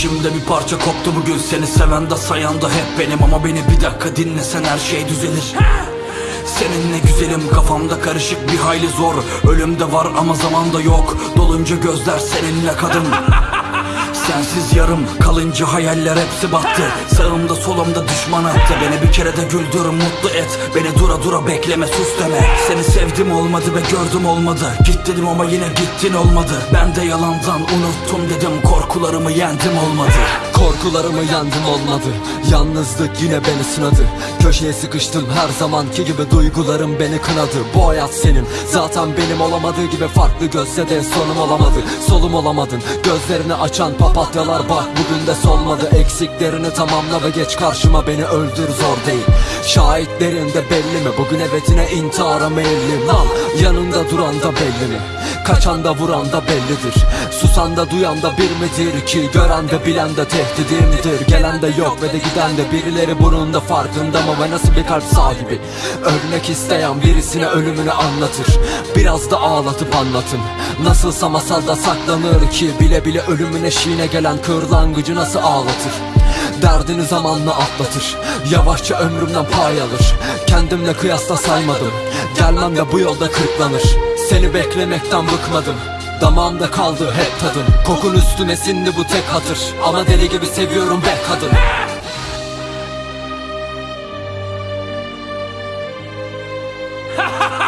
İçimde bir parça koptu bugün Seni seven de sayan da hep benim. Ama beni bir dakika dinlesen her şey düzelir. Seninle güzelim kafamda karışık bir hayli zor. Ölüm de var ama zaman da yok. Dolunca gözler seninle kadın Sensiz yarım kalınca hayaller hepsi battı. Sağımda solumda düşman attı. Beni bir kere de güldür mutlu et. Beni dura dura bekleme sus deme. Seni sevdim olmadı ve gördüm olmadı. Git dedim ama yine gittin olmadı. Ben de yalandan unuttum dedim. Korkularımı yendim olmadı Korkularımı yendim olmadı. Yalnızlık yine beni sınadı. Köşeye sıkıştım her zamanki gibi Duygularım beni kınadı. Bu hayat senin. Zaten benim olamadığı gibi Farklı gözse de sonum olamadı. Solum olamadın. Gözlerini açan papatyalar Bak bugün de solmadı. Eksiklerini tamamla ve geç karşıma. Beni öldür zor değil. Şahitlerin de belli mi? Bugün evetine intihara meyillim Lan yanında duran da belli mi Kaçan da vuran da bellidir. Susan da duyan da bir midir ki Gören de bilen de tehdidimdir Gelen de yok ve de giden de birileri bunun da farkında mı? Ve nasıl bir kalp sahibi? Ölmek isteyen birisine ölümünü anlatır. Biraz da ağlatıp anlatın. Nasılsa masalda saklanır ki Bile bile ölümün eşiğine gelen kırlangıcı nasıl ağlatır? Derdini zamanla atlatır. Yavaşça ömrümden pay alır. Kendimle kıyasla saymadım. Gelmem de bu yolda kırklanır seni beklemekten bıkmadım. Damağımda kaldı hep tadın Kokun üstüme sindi bu tek hatır. Ama deli gibi seviyorum be kadın. Ha ha!